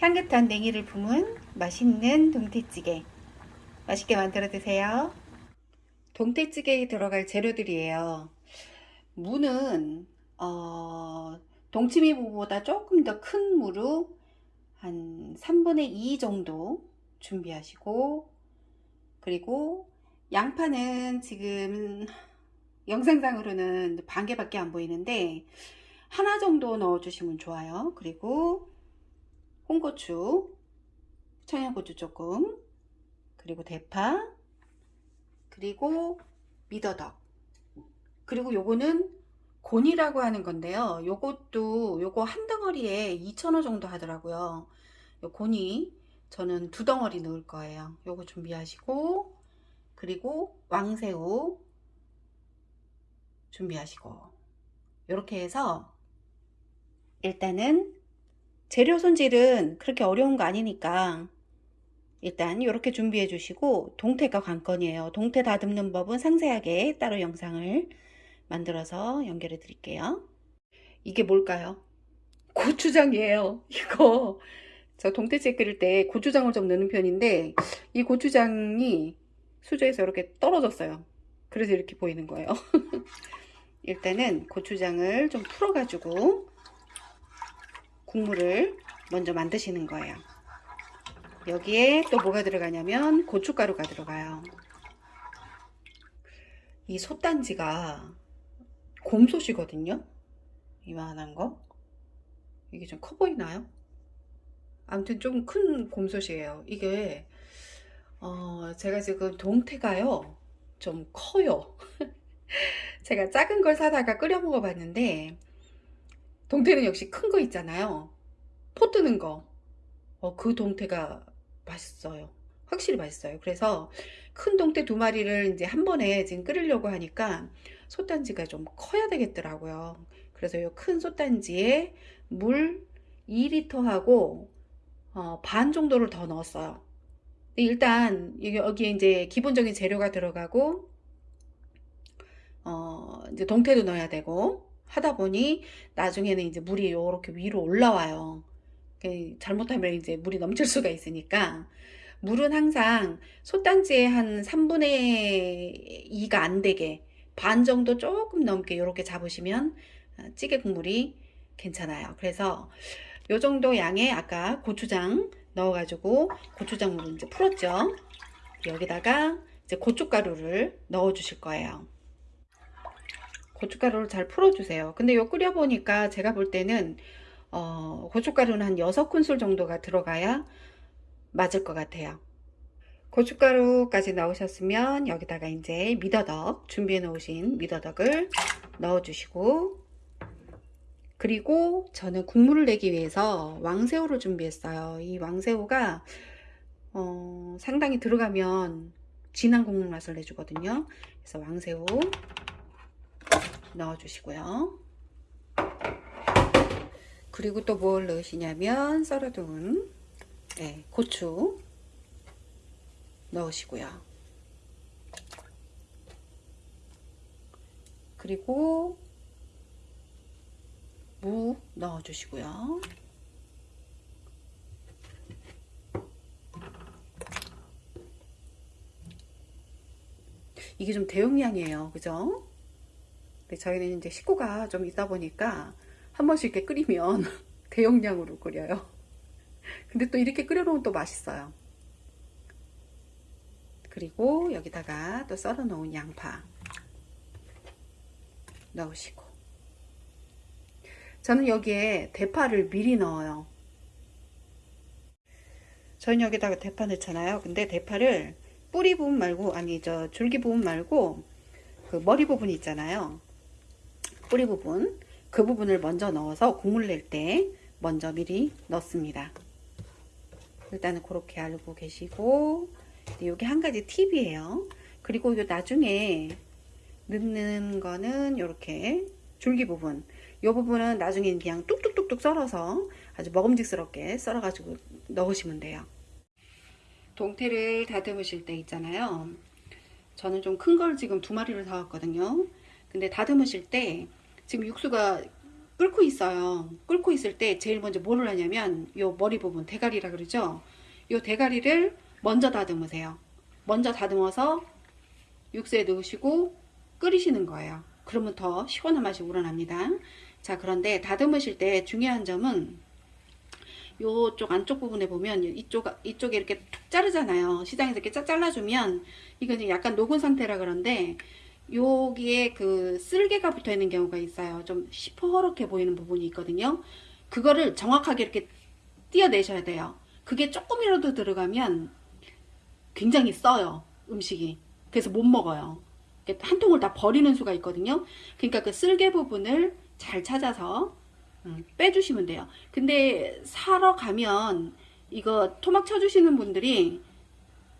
향긋한 냉이를 품은 맛있는 동태찌개. 맛있게 만들어 드세요. 동태찌개에 들어갈 재료들이에요. 무는 어, 동치미 무보다 조금 더 큰 무로 한 3분의 2 정도 준비하시고 그리고 양파는 지금 영상상으로는 반 개밖에 안 보이는데 하나 정도 넣어 주시면 좋아요. 그리고 홍고추 청양고추 조금 그리고 대파 그리고 미더덕. 그리고 요거는 곤이라고 하는 건데요. 요것도 요거 한 덩어리에 2,000원 정도 하더라고요. 요 곤이 저는 두 덩어리 넣을 거예요. 요거 준비하시고 그리고 왕새우 준비하시고. 이렇게 해서 일단은 재료 손질은 그렇게 어려운 거 아니니까 일단 이렇게 준비해 주시고 동태가 관건이에요. 동태 다듬는 법은 상세하게 따로 영상을 만들어서 연결해 드릴게요. 이게 뭘까요? 고추장이에요. 이거. 저 동태찌개 끓일 때 고추장을 좀 넣는 편인데 이 고추장이 수저에서 이렇게 떨어졌어요. 그래서 이렇게 보이는 거예요. 일단은 고추장을 좀 풀어 가지고 국물을 먼저 만드시는 거예요. 여기에 또 뭐가 들어가냐면 고춧가루가 들어가요. 이 솥단지가 곰솥이거든요. 이만한 거. 이게 좀 커 보이나요? 아무튼 좀 큰 곰솥이에요. 이게 어 제가 지금 동태가요. 좀 커요. 제가 작은 걸 사다가 끓여 먹어 봤는데 동태는 역시 큰 거 있잖아요. 포 뜨는 거. 어, 그 동태가 맛있어요. 확실히 맛있어요. 그래서 큰 동태 두 마리를 이제 한 번에 지금 끓이려고 하니까 솥단지가 좀 커야 되겠더라고요. 그래서 이 큰 솥단지에 물 2리터 하고 어, 반 정도를 더 넣었어요. 일단 여기에 이제 기본적인 재료가 들어가고 어, 이제 동태도 넣어야 되고 하다 보니 나중에는 이제 물이 이렇게 위로 올라와요. 그 잘못하면 이제 물이 넘칠 수가 있으니까 물은 항상 솥단지에 한 3분의 2가 안 되게 반 정도 조금 넘게 이렇게 잡으시면 어, 찌개 국물이 괜찮아요. 그래서 요 정도 양의 아까 고추장 넣어가지고 고추장 물을 이제 풀었죠. 여기다가 이제 고춧가루를 넣어 주실 거예요. 고춧가루를 잘 풀어주세요. 근데 요 끓여보니까 제가 볼 때는 어, 고춧가루는 한 6큰술 정도가 들어가야 맞을 것 같아요. 고춧가루까지 넣으셨으면 여기다가 이제 미더덕 준비해 놓으신 미더덕을 넣어 주시고 그리고 저는 국물을 내기 위해서 왕새우를 준비했어요. 이 왕새우가 어, 상당히 들어가면 진한 국물 맛을 내주거든요. 그래서 왕새우 넣어 주시고요. 그리고 또 뭘 넣으시냐면 썰어둔 네, 고추 넣으시고요. 그리고 무 넣어 주시고요. 이게 좀 대용량이에요. 그죠? 근데 저희는 이제 식구가 좀 있다 보니까 한 번씩 이렇게 끓이면 대용량으로 끓여요. 근데 또 이렇게 끓여놓으면 또 맛있어요. 그리고 여기다가 또 썰어 놓은 양파 넣으시고 저는 여기에 대파를 미리 넣어요. 저는 여기다가 대파 넣잖아요. 근데 대파를 뿌리 부분 말고 아니 저 줄기 부분 말고 그 머리 부분 있잖아요. 뿌리 부분 그 부분을 먼저 넣어서 국물 낼 때 먼저 미리 넣습니다. 일단은 그렇게 알고 계시고 이게 한 가지 팁이에요. 그리고 이 나중에 넣는 거는 이렇게 줄기 부분. 이 부분은 나중에 그냥 뚝뚝뚝뚝 썰어서 아주 먹음직스럽게 썰어 가지고 넣으시면 돼요. 동태를 다듬으실 때 있잖아요. 저는 좀 큰 걸 지금 두 마리를 사왔거든요. 근데 다듬으실 때 지금 육수가 끓고 있어요. 끓고 있을 때 제일 먼저 뭐를 하냐면 요 머리 부분 대가리라 그러죠. 요 대가리를 먼저 다듬으세요. 먼저 다듬어서 육수에 넣으시고 끓이시는 거예요. 그러면 더 시원한 맛이 우러납니다. 자 그런데 다듬으실 때 중요한 점은 요쪽 안쪽 부분에 보면 이쪽 이쪽에 이렇게 툭 자르잖아요. 시장에서 이렇게 쫙 잘라주면 이건 약간 녹은 상태라 그런데 여기에 그 쓸개가 붙어 있는 경우가 있어요. 좀 시퍼렇게 보이는 부분이 있거든요. 그거를 정확하게 이렇게 띄어내셔야 돼요. 그게 조금이라도 들어가면 굉장히 써요. 음식이. 그래서 못 먹어요. 한 통을 다 버리는 수가 있거든요. 그러니까 그 쓸개 부분을 잘 찾아서 음, 빼주시면 돼요. 근데 사러 가면 이거 토막 쳐주시는 분들이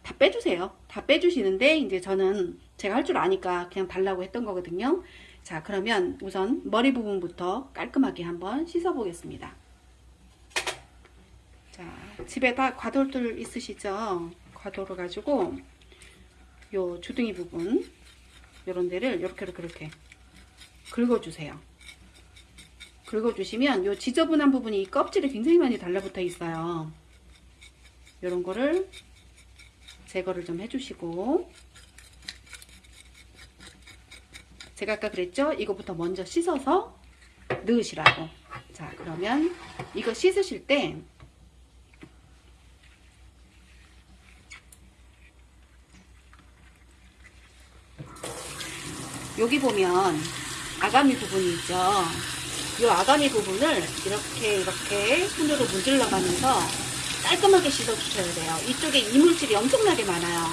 다 빼주세요. 다 빼주시는데 이제 저는 제가 할 줄 아니까 그냥 달라고 했던 거거든요. 자 그러면 우선 머리 부분부터 깔끔하게 한번 씻어 보겠습니다. 자 집에 다 과돌들 있으시죠? 과도를 가지고 요 주둥이 부분 요런 데를 이렇게 이렇게 이렇게 긁어주세요. 긁어주시면 요 지저분한 부분이 이 껍질에 굉장히 많이 달라붙어 있어요. 요런 거를 제거를 좀 해주시고. 제가 아까 그랬죠? 이거부터 먼저 씻어서 넣으시라고. 자 그러면 이거 씻으실 때 여기 보면 아가미 부분이 있죠? 이 아가미 부분을 이렇게 이렇게 손으로 문질러 가면서 깔끔하게 씻어 주셔야 돼요 이쪽에 이물질이 엄청나게 많아요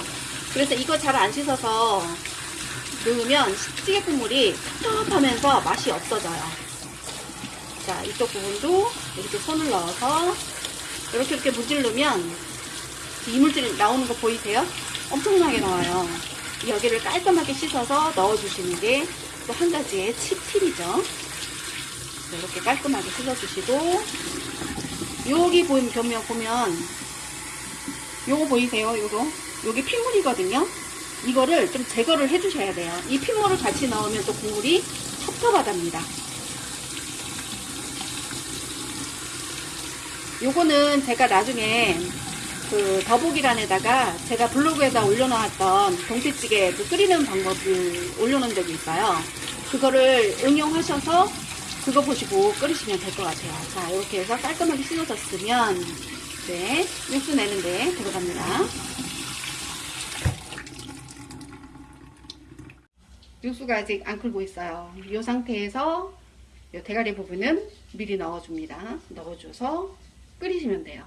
그래서 이거 잘 안 씻어서 넣으면 찌개 국물이 텁텁하면서 맛이 없어져요 자 이쪽 부분도 이렇게 손을 넣어서 이렇게 이렇게 문질르면 이물질 나오는 거 보이세요? 엄청나게 나와요 여기를 깔끔하게 씻어서 넣어주시는 게 또 한 가지의 팁이죠. 이렇게 깔끔하게 씻어주시고 여기 보면 보면 보면 요거 보이세요? 요거 요게 핏물이거든요. 이거를 좀 제거를 해주셔야 돼요. 이 핏물을 같이 넣으면 또 국물이 텁텁하답니다. 요거는 제가 나중에 그 더보기란에다가 제가 블로그에다 올려놓았던 동태찌개 그 끓이는 방법을 올려놓은 적이 있어요. 그거를 응용하셔서 그거 보시고 끓이시면 될 것 같아요. 자, 이렇게 해서 깔끔하게 씻어졌으면 네, 육수 내는데 들어갑니다. 육수가 아직 안 끓고 있어요. 이 상태에서 이 대가리 부분은 미리 넣어줍니다. 넣어줘서 끓이시면 돼요.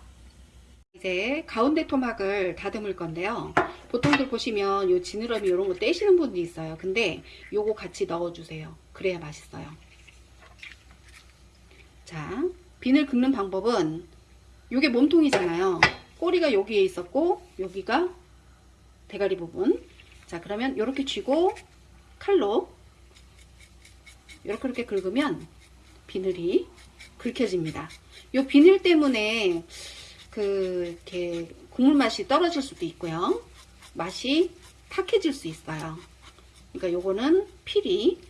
이제 가운데 토막을 다듬을 건데요. 보통들 보시면 요 지느러미 이런 거 떼시는 분도 있어요. 근데 요거 같이 넣어주세요. 그래야 맛있어요. 자, 비늘 긁는 방법은 요게 몸통이잖아요. 꼬리가 여기에 있었고 여기가 대가리 부분. 자, 그러면 이렇게 쥐고 칼로 이렇게 이렇게 긁으면 비늘이 긁혀집니다. 요 비늘 때문에 그 이렇게 국물 맛이 떨어질 수도 있고요. 맛이 탁해질 수 있어요. 그러니까 요거는 필히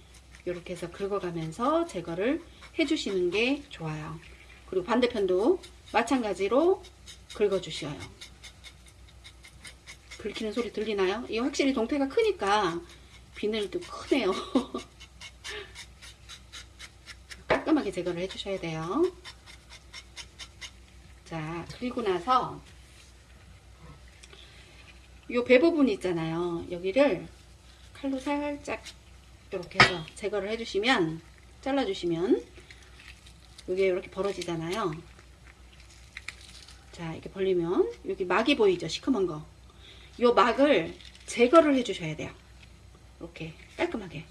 이렇게 해서 긁어가면서 제거를 해주시는 게 좋아요. 그리고 반대편도 마찬가지로 긁어주셔요. 긁히는 소리 들리나요? 이 확실히 동태가 크니까 비늘도 크네요. 깔끔하게 제거를 해주셔야 돼요. 자 그리고 나서 요배 부분 있잖아요 여기를 칼로 살짝 이렇게 해서 제거를 해주시면 잘라주시면 이게 이렇게 벌어지잖아요. 자 이렇게 벌리면 여기 막이 보이죠? 시커먼 거 요 막을 제거를 해주셔야 돼요. 이렇게 깔끔하게.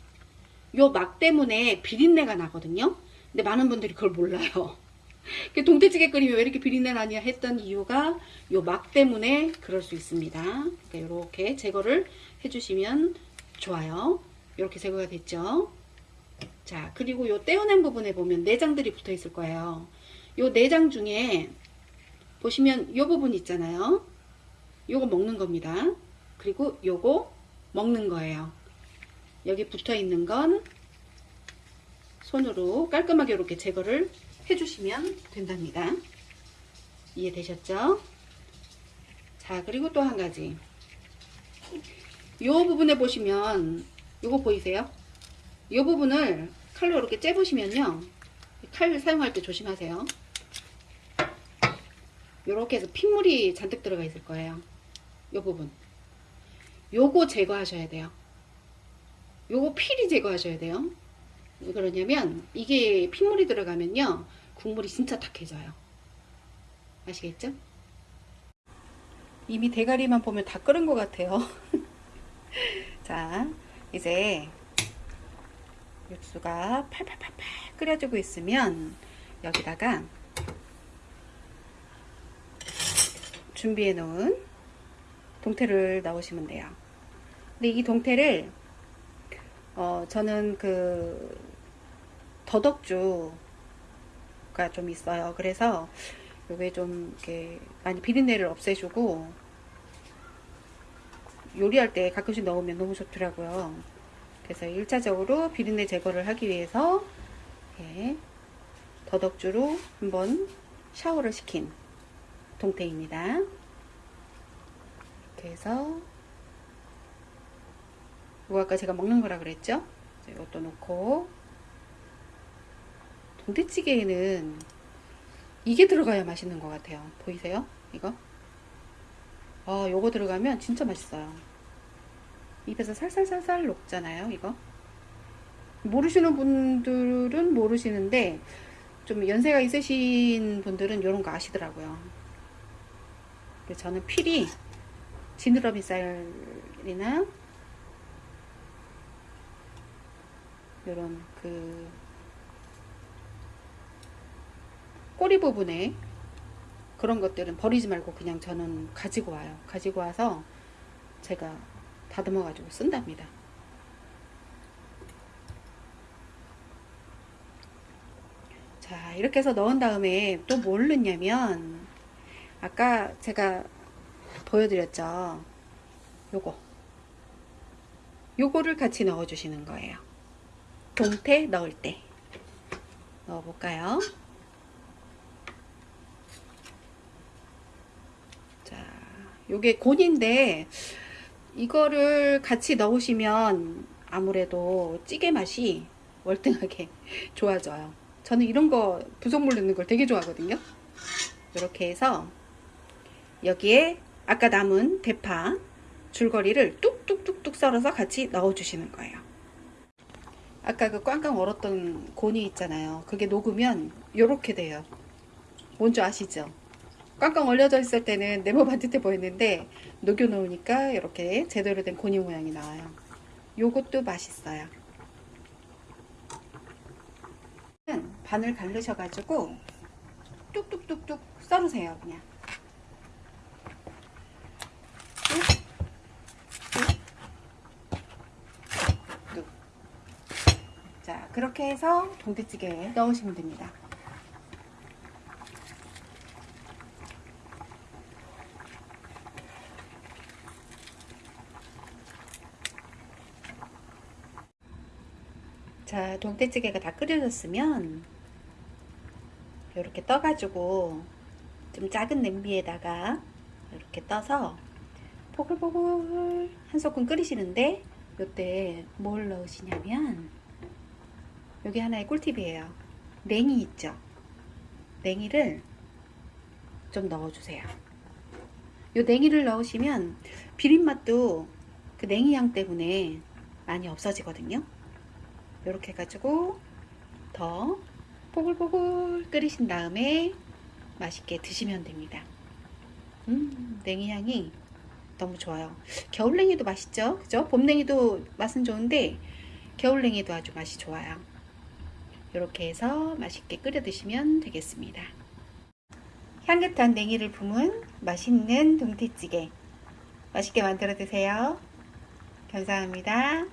요 막 때문에 비린내가 나거든요? 근데 많은 분들이 그걸 몰라요. 그 동태찌개 끓이면 왜 이렇게 비린내 나냐 했던 이유가 요 막 때문에 그럴 수 있습니다. 이렇게 제거를 해주시면 좋아요. 이렇게 제거가 됐죠. 자 그리고 요 떼어낸 부분에 보면 내장들이 붙어 있을 거예요. 요 내장 중에 보시면 요 부분 있잖아요. 요거 먹는 겁니다. 그리고 요거 먹는 거예요. 여기 붙어 있는 건 손으로 깔끔하게 이렇게 제거를 해주시면 된답니다. 이해되셨죠? 자 그리고 또 한 가지 이 부분에 보시면 이거 보이세요? 이 부분을 칼로 이렇게 째보시면요. 칼 사용할 때 조심하세요. 이렇게 해서 핏물이 잔뜩 들어가 있을 거예요. 이 부분. 요거 제거하셔야 돼요. 요거 필히 제거하셔야 돼요. 왜 그러냐면 이게 핏물이 들어가면요. 국물이 진짜 탁해져요. 아시겠죠? 이미 대가리만 보면 다 끓은 것 같아요. 자 이제 육수가 팔팔팔팔 끓여지고 있으면 여기다가 준비해 놓은 동태를 넣으시면 돼요. 근데 이 동태를 어 저는 그 더덕주가 좀 있어요. 그래서 요게 좀 이렇게 많이 비린내를 없애주고 요리할 때 가끔씩 넣으면 너무 좋더라고요 그래서 1차적으로 비린내 제거를 하기 위해서 예, 더덕주로 한번 샤워를 시킨 동태입니다. 이렇게 해서 이거 아까 제가 먹는 거라 그랬죠? 이것도 넣고 동태찌개에는 이게 들어가야 맛있는 것 같아요. 보이세요? 이거? 아, 요거 들어가면 진짜 맛있어요. 입에서 살살살살 녹잖아요 이거 모르시는 분들은 모르시는데 좀 연세가 있으신 분들은 이런 거 아시더라고요 저는 필히 지느러미 쌀이나 이런 그 꼬리 부분에 그런 것들은 버리지 말고 그냥 저는 가지고 와요. 가지고 와서 제가 다듬어 가지고 쓴답니다. 자 이렇게 해서 넣은 다음에 또 뭘 넣냐면 아까 제가 보여드렸죠. 요거. 요거를 같이 넣어 주시는 거예요. 동태 넣을 때. 넣어 볼까요 자 요게 곤인데 이거를 같이 넣으시면 아무래도 찌개 맛이 월등하게 좋아져요. 저는 이런 거 부속물 넣는 걸 되게 좋아하거든요. 이렇게 해서 여기에 아까 남은 대파 줄거리를 뚝뚝뚝뚝 썰어서 같이 넣어 주시는 거예요. 아까 그 꽝꽝 얼었던 곤이 있잖아요. 그게 녹으면 이렇게 돼요. 뭔지 아시죠 꽝꽝 얼려져 있을 때는 네모 반듯해 보였는데 녹여 놓으니까 이렇게 제대로 된 고니 모양이 나와요. 요것도 맛있어요. 반을 갈르셔 가지고 뚝뚝뚝뚝 썰으세요 그냥. 자 그렇게 해서 동태찌개에 넣으시면 됩니다 자 동태찌개가 다 끓여졌으면 이렇게 떠가지고 좀 작은 냄비에다가 이렇게 떠서 보글보글 한 소끔 끓이시는데 이때 뭘 넣으시냐면 여기 하나의 꿀팁이에요. 냉이 있죠? 냉이를 좀 넣어주세요. 이 냉이를 넣으시면 비린맛도 그 냉이 향 때문에 많이 없어지거든요 이렇게 해가지고 더 보글보글 끓이신 다음에 맛있게 드시면 됩니다. 음, 냉이향이 너무 좋아요. 겨울냉이도 맛있죠? 그죠? 봄냉이도 맛은 좋은데 겨울냉이도 아주 맛이 좋아요. 이렇게 해서 맛있게 끓여 드시면 되겠습니다. 향긋한 냉이를 품은 맛있는 동태찌개 맛있게 만들어 드세요. 감사합니다.